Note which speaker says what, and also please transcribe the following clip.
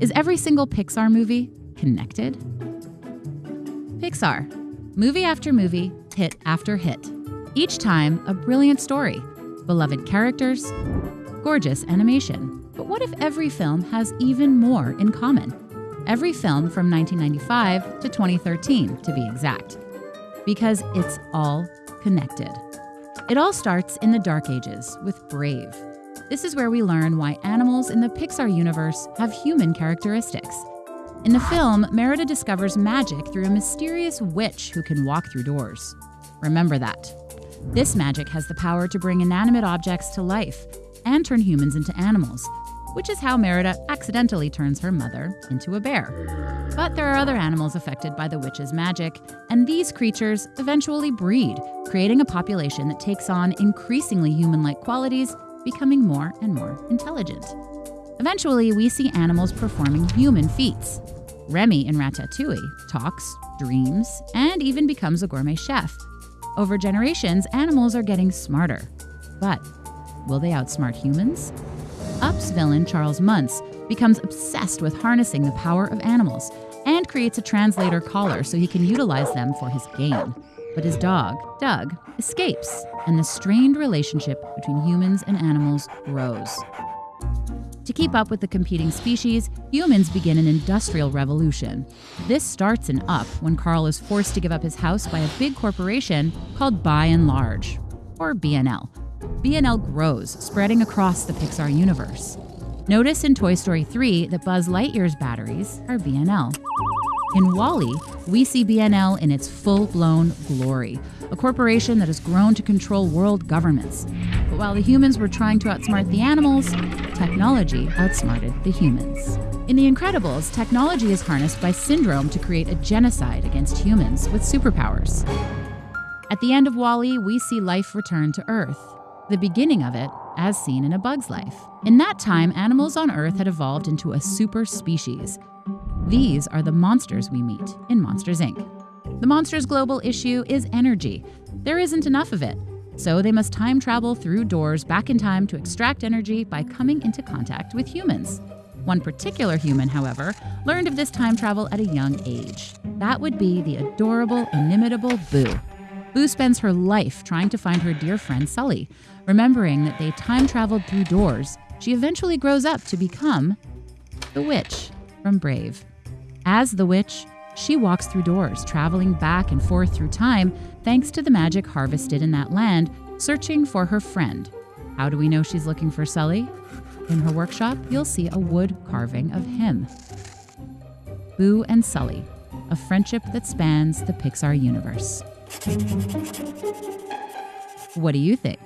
Speaker 1: Is every single Pixar movie connected? Pixar. Movie after movie, hit after hit. Each time, a brilliant story, beloved characters, gorgeous animation. But what if every film has even more in common? Every film from 1995 to 2013, to be exact. Because it's all connected. It all starts in the Dark Ages with Brave. This is where we learn why animals in the Pixar universe have human characteristics. In the film, Merida discovers magic through a mysterious witch who can walk through doors. Remember that. This magic has the power to bring inanimate objects to life and turn humans into animals, which is how Merida accidentally turns her mother into a bear. But there are other animals affected by the witch's magic, and these creatures eventually breed, creating a population that takes on increasingly human like qualities, becoming more and more intelligent. Eventually, we see animals performing human feats. Remy in Ratatouille talks, dreams, and even becomes a gourmet chef. Over generations, animals are getting smarter. But will they outsmart humans? Up's villain, Charles Muntz, becomes obsessed with harnessing the power of animals and creates a translator collar so he can utilize them for his gain. But his dog, Doug, escapes, and the strained relationship between humans and animals grows. To keep up with the competing species, humans begin an industrial revolution. This starts in Up when Carl is forced to give up his house by a big corporation called Buy n Large, or BNL. BNL grows, spreading across the Pixar universe. Notice in Toy Story 3 that Buzz Lightyear's batteries are BNL. In WALL-E, we see BNL in its full-blown glory, a corporation that has grown to control world governments. But while the humans were trying to outsmart the animals, technology outsmarted the humans. In The Incredibles, technology is harnessed by Syndrome to create a genocide against humans with superpowers. At the end of WALL-E, we see life return to Earth, the beginning of it as seen in A Bug's Life. In that time, animals on Earth had evolved into a super species. These are the monsters we meet in Monsters, Inc. The monsters' global issue is energy. There isn't enough of it, so they must time travel through doors back in time to extract energy by coming into contact with humans. One particular human, however, learned of this time travel at a young age. That would be the adorable, inimitable Boo. Boo spends her life trying to find her dear friend Sully. Remembering that they time traveled through doors, she eventually grows up to become the witch from Brave. As the witch, she walks through doors, traveling back and forth through time thanks to the magic harvested in that land, searching for her friend. How do we know she's looking for Sully? In her workshop, you'll see a wood carving of him. Boo and Sully, a friendship that spans the Pixar universe. What do you think?